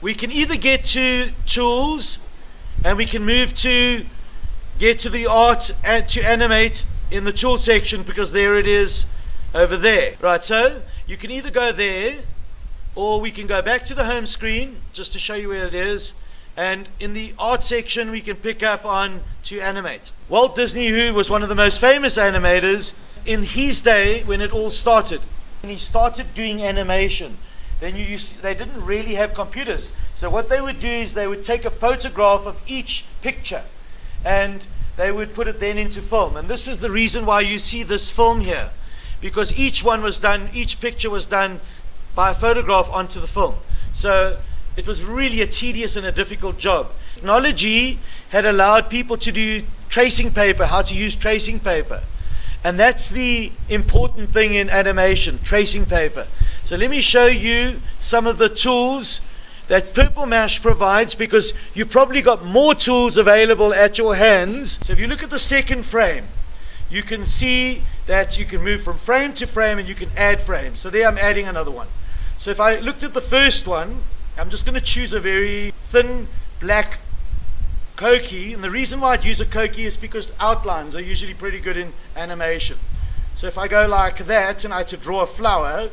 we can either get to tools and we can move to get to the art and to animate in the tool section because there it is over there. Right, so you can either go there or we can go back to the home screen just to show you where it is. And in the art section, we can pick up on 2Animate. Walt Disney, who was one of the most famous animators in his day when it all started, when he started doing animation, then you they didn't really have computers. So what they would do is they would take a photograph of each picture and they would put it then into film. And this is the reason why you see this film here, because each one was done, each picture was done by a photograph onto the film. So it was really a tedious and a difficult job. Technology had allowed people to do tracing paper, how to use tracing paper. And that's the important thing in animation, tracing paper. So let me show you some of the tools that Purple Mash provides because you've probably got more tools available at your hands. So if you look at the second frame, you can see that you can move from frame to frame and you can add frames. So there I'm adding another one. So if I looked at the first one, I'm just going to choose a very thin black Koki. And the reason why I'd use a Koki is because outlines are usually pretty good in animation. So if I go like that and I had to draw a flower,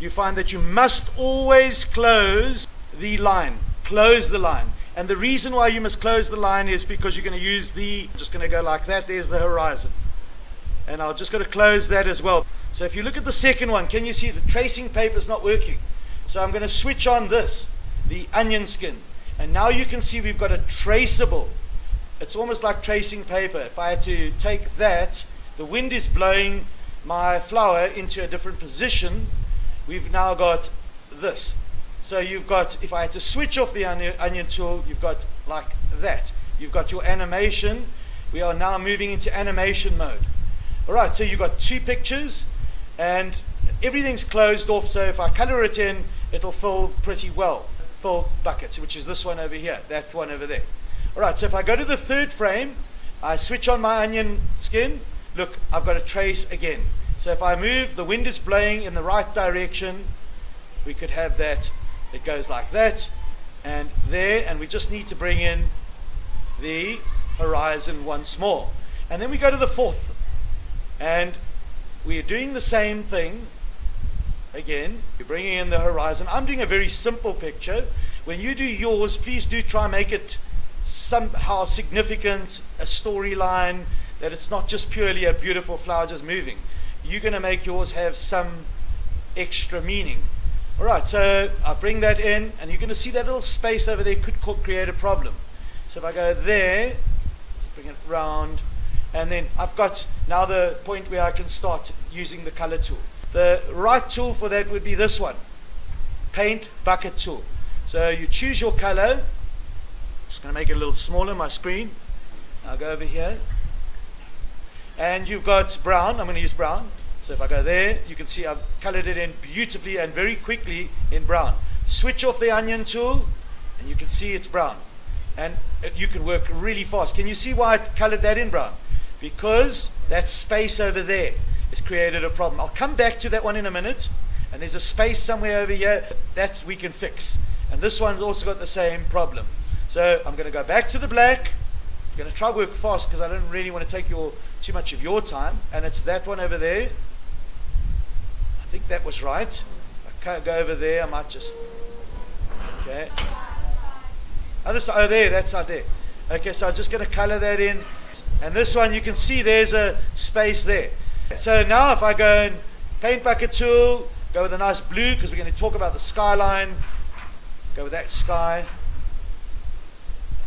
you find that you must always close the line. Close the line. And the reason why you must close the line is because you're going to use the, I'm just going to go like that, there's the horizon. And I'll just going to close that as well. So if you look at the second one, can you see the tracing paper is not working? So I'm going to switch on this, the onion skin. And now you can see we've got a traceable. It's almost like tracing paper. If I had to take that, the wind is blowing my flower into a different position. We've now got this. So you've got, if I had to switch off the onion, tool, you've got like that. You've got your animation. We are now moving into animation mode. All right, so you've got two pictures and everything's closed off. So if I color it in, it'll fill pretty well. Fill buckets, which is this one over here, that one over there. All right, so if I go to the third frame, I switch on my onion skin. Look, I've got a trace again. So if I move, the wind is blowing in the right direction. We could have that. It goes like that. And there and we just need to bring in the horizon once more. And then we go to the fourth. And we are doing the same thing again. You're bringing in the horizon. I'm doing a very simple picture. When you do yours please do try and make it somehow significant a storyline that it's not just purely a beautiful flower just moving you're going to make yours have some extra meaning all right, so I bring that in, and you're going to see that little space over there could create a problem. So if I go there, bring it round, and then I've got now the point where I can start using the color tool. The right tool for that would be this one, paint bucket tool. So you choose your color. Just going to make it a little smaller, my screen. I'll go over here. And you've got brown. I'm going to use brown. So if I go there, you can see I've colored it in beautifully and very quickly in brown. Switch off the onion tool and you can see it's brown. And you can work really fast. Can you see why I colored that in brown? Because that space over there has created a problem. I'll come back to that one in a minute. And there's a space somewhere over here that we can fix. And this one's also got the same problem. So I'm going to go back to the black. I'm going to try work fast because I don't really want to take your too much of your time. And it's that one over there I think that was right. I can't go over there. I might just. Okay. Other side. Oh, there. That side there. Okay, so I'm just going to color that in. And this one, you can see there's a space there. So now if I go and paint bucket tool, go with a nice blue because we're going to talk about the skyline. Go with that sky.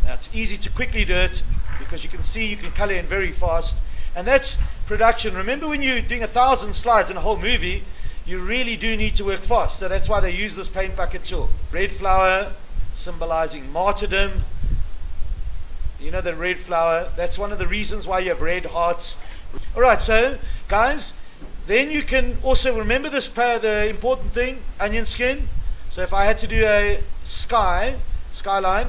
Now it's easy to quickly do it because you can see you can color in very fast. And that's production. Remember when you're doing a thousand slides in a whole movie, you really do need to work fast. So that's why they use this paint bucket tool. Red flower symbolizing martyrdom. You know the red flower, that's one of the reasons why you have red hearts. All right, so guys, then you can also remember this pair, the important thing, onion skin. So if I had to do a sky, skyline,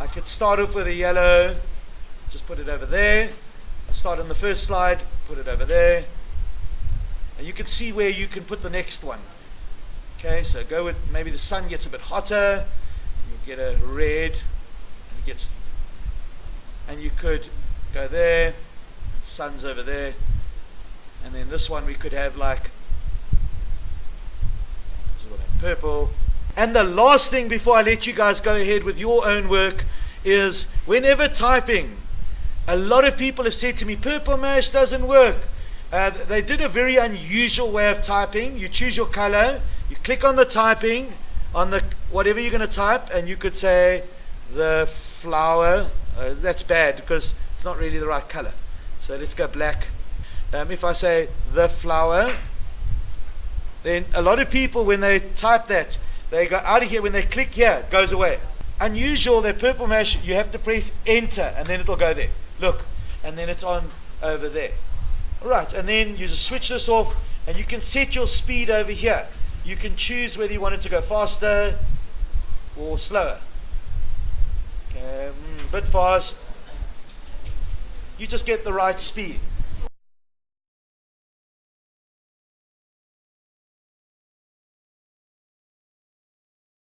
I could start off with a yellow, just put it over there. Start on the first slide, put it over there. And you can see where you can put the next one. Okay, so go with maybe the sun gets a bit hotter. You get a red, and it gets, and you could go there, sun's over there, and then this one we could have like purple. And the last thing before I let you guys go ahead with your own work is whenever typing, a lot of people have said to me, purple mash doesn't work. Uh, they did a very unusual way of typing. You choose your color, you click on the typing, on the whatever you're going to type, and you could say the flower. Uh, that's bad because it's not really the right color. So let's go black. Um, if I say the flower, then a lot of people, when they type that, they go out of here. When they click here, it goes away. Unusual, that purple mash, you have to press enter and then it'll go there. Look, and then it's on over there. All right, and then you just switch this off and you can set your speed over here. You can choose whether you want it to go faster or slower. Okay, mm, bit fast. You just get the right speed.